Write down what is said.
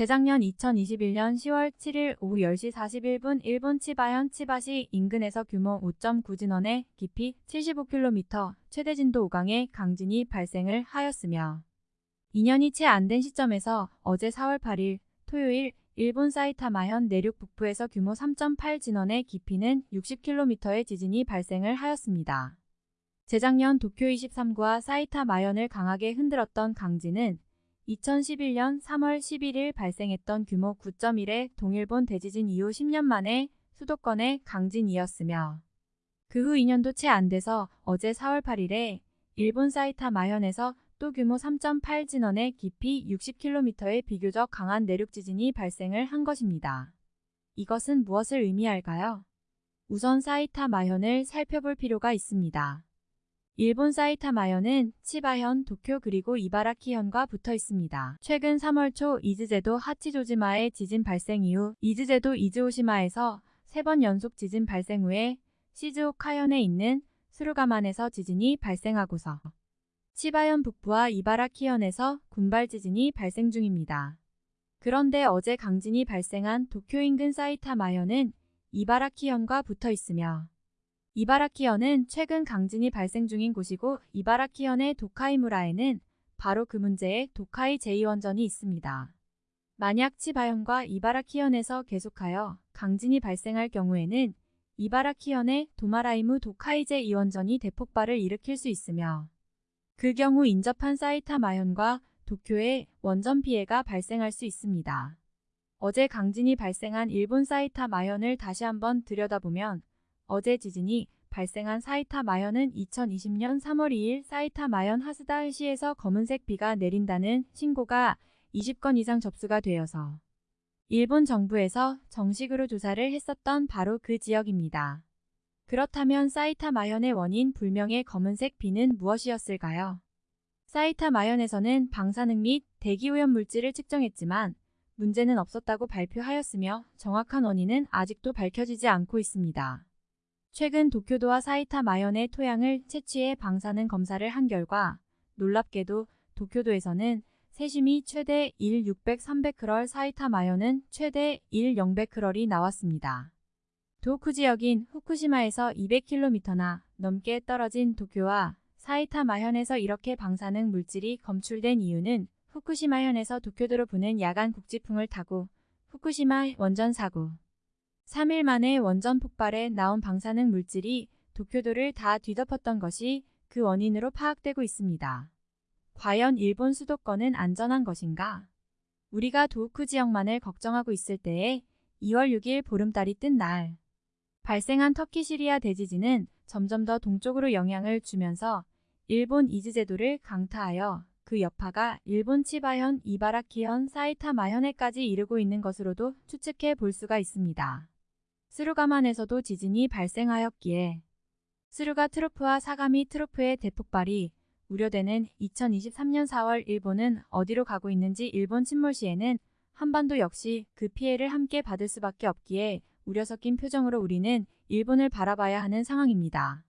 재작년 2021년 10월 7일 오후 10시 41분 일본 치바현 치바시 인근에서 규모 5.9 진원의 깊이 75km 최대 진도 5강의 강진이 발생을 하였으며 2년이 채 안 된 시점에서 어제 4월 8일 토요일 일본 사이타마현 내륙 북부에서 규모 3.8 진원의 깊이는 60km의 지진이 발생을 하였습니다. 재작년 도쿄 23구와 사이타마현을 강하게 흔들었던 강진은 2011년 3월 11일 발생했던 규모 9.1의 동일본 대지진 이후 10년 만에 수도권의 강진이었으며 그 후 2년도 채 안 돼서 어제 4월 8일에 일본 사이타 마현에서 또 규모 3.8 진원의 깊이 60km의 비교적 강한 내륙 지진이 발생을 한 것입니다. 이것은 무엇을 의미할까요? 우선 사이타 마현을 살펴볼 필요가 있습니다. 일본 사이타마현은 치바현, 도쿄 그리고 이바라키현과 붙어 있습니다. 최근 3월 초 이즈제도 하치조지마의 지진 발생 이후 이즈제도 이즈오시마에서 세번 연속 지진 발생 후에 시즈오카현에 있는 수루가만에서 지진이 발생하고서 치바현 북부와 이바라키현에서 군발 지진이 발생 중입니다. 그런데 어제 강진이 발생한 도쿄 인근 사이타마현은 이바라키현과 붙어 있으며 이바라키현은 최근 강진이 발생 중인 곳이고 이바라키현의 도카이무라에는 바로 그 문제의 도카이 제2원전이 있습니다. 만약 치바현과 이바라키현에서 계속하여 강진이 발생할 경우에는 이바라키현의 도마라이무 도카이 제 2원전이 대폭발을 일으킬 수 있으며 그 경우 인접한 사이타마현과 도쿄에 원전 피해가 발생할 수 있습니다. 어제 강진이 발생한 일본 사이타마현을 다시 한번 들여다보면 어제 지진이 발생한 사이타 마현은 2020년 3월 2일 사이타 마현 하스다시에서 검은색 비가 내린다는 신고가 20건 이상 접수가 되어서 일본 정부에서 정식으로 조사를 했었던 바로 그 지역입니다. 그렇다면 사이타 마현의 원인 불명의 검은색 비는 무엇이었을까요? 사이타 마현에서는 방사능 및 대기오염 물질을 측정했지만 문제는 없었다고 발표하였으며 정확한 원인은 아직도 밝혀지지 않고 있습니다. 최근 도쿄도와 사이타 마현의 토양을 채취해 방사능 검사를 한 결과 놀랍게도 도쿄도에서는 세심이 최대 1 600 300크럴 사이타 마현은 최대 1 000크럴이 나왔습니다. 도쿠 지역인 후쿠시마에서 200km나 넘게 떨어진 도쿄와 사이타 마현에서 이렇게 방사능 물질이 검출된 이유는 후쿠시마현에서 도쿄도로 부는 야간 국지풍을 타고 후쿠시마 원전 사고 3일 만에 원전 폭발에 나온 방사능 물질이 도쿄도를 다 뒤덮었던 것이 그 원인으로 파악되고 있습니다. 과연 일본 수도권은 안전한 것인가? 우리가 도우쿠 지역만을 걱정하고 있을 때에 2월 6일 보름달이 뜬 날, 발생한 터키 시리아 대지진은 점점 더 동쪽으로 영향을 주면서 일본 이즈제도를 강타하여 그 여파가 일본 치바현, 이바라키현, 사이타마현에까지 이르고 있는 것으로도 추측해 볼 수가 있습니다. 스루가만에서도 지진이 발생하였기에 스루가 트로프와 사가미 트로프의 대폭발이 우려되는 2023년 4월 일본은 어디로 가고 있는지 일본 침몰 시에는 한반도 역시 그 피해를 함께 받을 수밖에 없기에 우려 섞인 표정으로 우리는 일본을 바라봐야 하는 상황입니다.